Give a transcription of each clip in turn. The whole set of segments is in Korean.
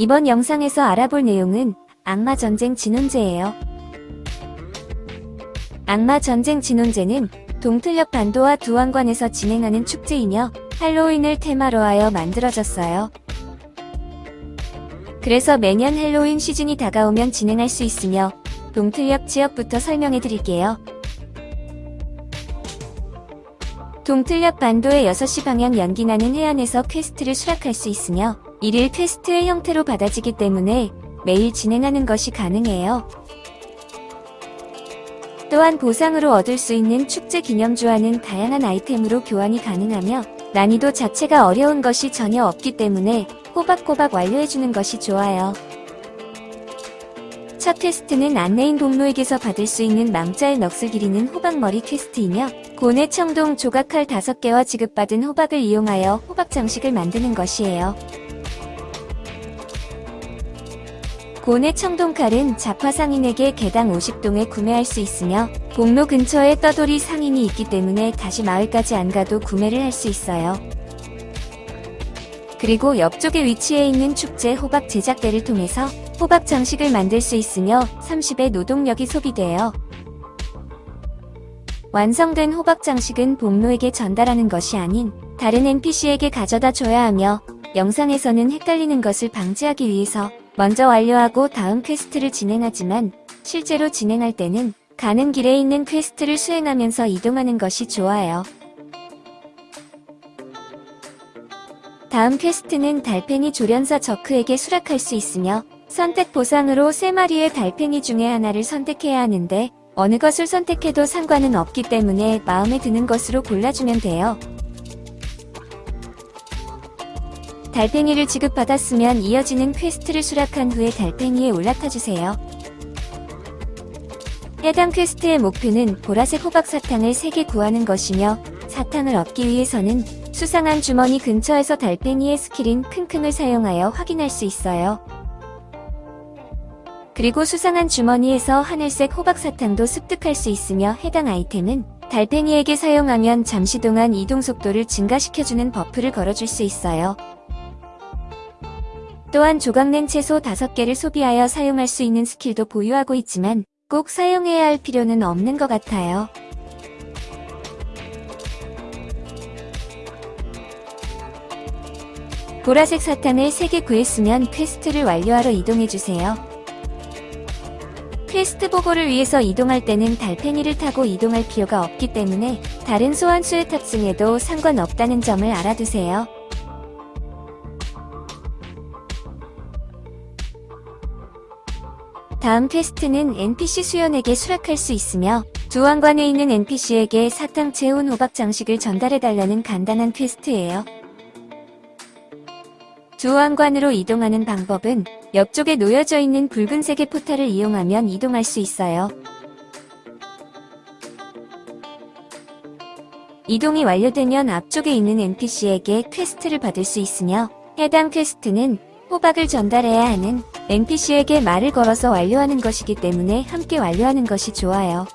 이번 영상에서 알아볼 내용은 악마 전쟁 진혼제예요. 악마 전쟁 진혼제는 동틀녘 반도와 두왕관에서 진행하는 축제이며 할로윈을 테마로 하여 만들어졌어요. 그래서 매년 할로윈 시즌이 다가오면 진행할 수 있으며 동틀녘 지역부터 설명해 드릴게요. 동틀녘 반도의 6시 방향 연기나는 해안에서 퀘스트를 수락할 수 있으며 일일 퀘스트의 형태로 받아지기 때문에 매일 진행하는 것이 가능해요. 또한 보상으로 얻을 수 있는 축제 기념주화는 다양한 아이템으로 교환이 가능하며 난이도 자체가 어려운 것이 전혀 없기 때문에 꼬박꼬박 완료해주는 것이 좋아요. 첫 퀘스트는 안내인 동로에게서 받을 수 있는 망자의 넋을 기리는 호박머리 퀘스트이며 고뇌 청동 조각칼 5개와 지급받은 호박을 이용하여 호박 장식을 만드는 것이에요. 고뇌 청동칼은 자파 상인에게 개당 50동에 구매할 수 있으며 공로 근처에 떠돌이 상인이 있기 때문에 다시 마을까지 안 가도 구매를 할 수 있어요. 그리고 옆쪽에 위치해 있는 축제 호박 제작대를 통해서 호박 장식을 만들 수 있으며 30의 노동력이 소비돼요. 완성된 호박 장식은 복로에게 전달하는 것이 아닌 다른 NPC에게 가져다 줘야 하며 영상에서는 헷갈리는 것을 방지하기 위해서 먼저 완료하고 다음 퀘스트를 진행하지만 실제로 진행할 때는 가는 길에 있는 퀘스트를 수행하면서 이동하는 것이 좋아요. 다음 퀘스트는 달팽이 조련사 저크에게 수락할 수 있으며 선택 보상으로 3마리의 달팽이 중에 하나를 선택해야 하는데 어느 것을 선택해도 상관은 없기 때문에 마음에 드는 것으로 골라주면 돼요. 달팽이를 지급받았으면 이어지는 퀘스트를 수락한 후에 달팽이에 올라타주세요. 해당 퀘스트의 목표는 보라색 호박 사탕을 3개 구하는 것이며 사탕을 얻기 위해서는 수상한 주머니 근처에서 달팽이의 스킬인 킁킁을 사용하여 확인할 수 있어요. 그리고 수상한 주머니에서 하늘색 호박사탕도 습득할 수 있으며 해당 아이템은 달팽이에게 사용하면 잠시 동안 이동 속도를 증가시켜주는 buff를 걸어줄 수 있어요. 또한 조각낸 채소 5개를 소비하여 사용할 수 있는 스킬도 보유하고 있지만 꼭 사용해야 할 필요는 없는 것 같아요. 보라색 사탕을 3개 구했으면 퀘스트를 완료하러 이동해주세요. 퀘스트 보고를 위해서 이동할 때는 달팽이를 타고 이동할 필요가 없기 때문에 다른 소환수에 탑승해도 상관없다는 점을 알아두세요. 다음 퀘스트는 NPC 수연에게 수락할 수 있으며 두왕관에 있는 NPC에게 사탕 채운 호박 장식을 전달해달라는 간단한 퀘스트예요. 두왕관으로 이동하는 방법은 옆쪽에 놓여져 있는 붉은색의 포탈을 이용하면 이동할 수 있어요. 이동이 완료되면 앞쪽에 있는 NPC에게 퀘스트를 받을 수 있으며 해당 퀘스트는 호박을 전달해야 하는 NPC에게 말을 걸어서 완료하는 것이기 때문에 함께 완료하는 것이 좋아요.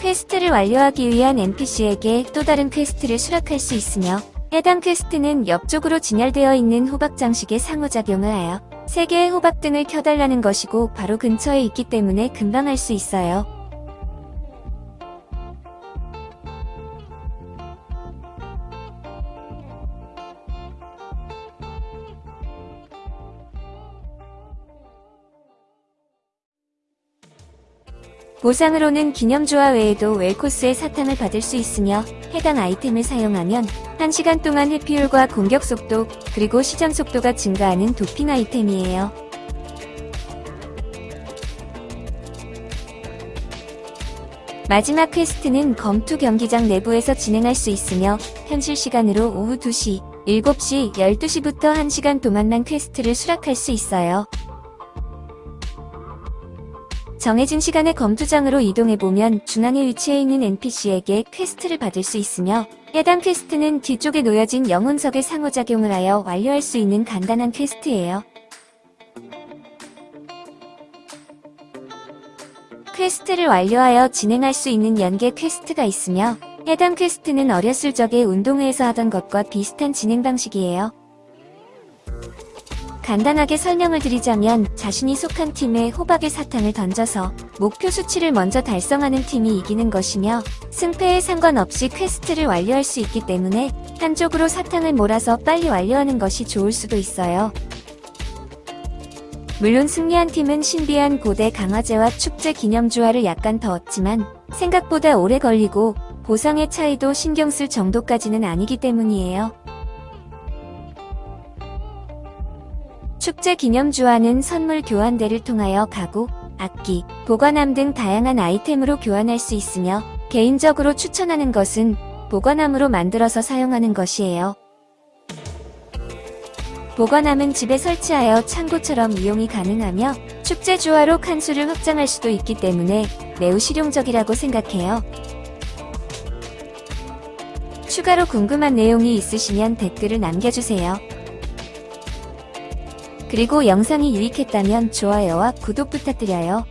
퀘스트를 완료하기 위한 NPC에게 또 다른 퀘스트를 수락할 수 있으며 해당 퀘스트는 옆쪽으로 진열되어 있는 호박 장식에 상호작용을 하여 3개의 호박 등을 켜달라는 것이고 바로 근처에 있기 때문에 금방 할 수 있어요. 보상으로는 기념주화 외에도 웰코스의 사탕을 받을 수 있으며 해당 아이템을 사용하면 1시간 동안 회피율과 공격 속도 그리고 시전 속도가 증가하는 도핑 아이템이에요. 마지막 퀘스트는 검투 경기장 내부에서 진행할 수 있으며 현실 시간으로 오후 2시, 7시, 12시부터 1시간 동안만 퀘스트를 수락할 수 있어요. 정해진 시간에 검투장으로 이동해보면 중앙에 위치해 있는 NPC에게 퀘스트를 받을 수 있으며 해당 퀘스트는 뒤쪽에 놓여진 영혼석의 상호작용을 하여 완료할 수 있는 간단한 퀘스트예요. 퀘스트를 완료하여 진행할 수 있는 연계 퀘스트가 있으며 해당 퀘스트는 어렸을 적에 운동회에서 하던 것과 비슷한 진행 방식이에요. 간단하게 설명을 드리자면 자신이 속한 팀에 호박의 사탕을 던져서 목표 수치를 먼저 달성하는 팀이 이기는 것이며 승패에 상관없이 퀘스트를 완료할 수 있기 때문에 한쪽으로 사탕을 몰아서 빨리 완료하는 것이 좋을 수도 있어요. 물론 승리한 팀은 신비한 고대 강화제와 축제 기념 주화를 약간 더 얻지만 생각보다 오래 걸리고 보상의 차이도 신경 쓸 정도까지는 아니기 때문이에요. 축제 기념 주화는 선물 교환대를 통하여 가구, 악기, 보관함 등 다양한 아이템으로 교환할 수 있으며 개인적으로 추천하는 것은 보관함으로 만들어서 사용하는 것이에요. 보관함은 집에 설치하여 창고처럼 이용이 가능하며 축제 주화로 칸수를 확장할 수도 있기 때문에 매우 실용적이라고 생각해요. 추가로 궁금한 내용이 있으시면 댓글을 남겨주세요. 그리고 영상이 유익했다면 좋아요와 구독 부탁드려요.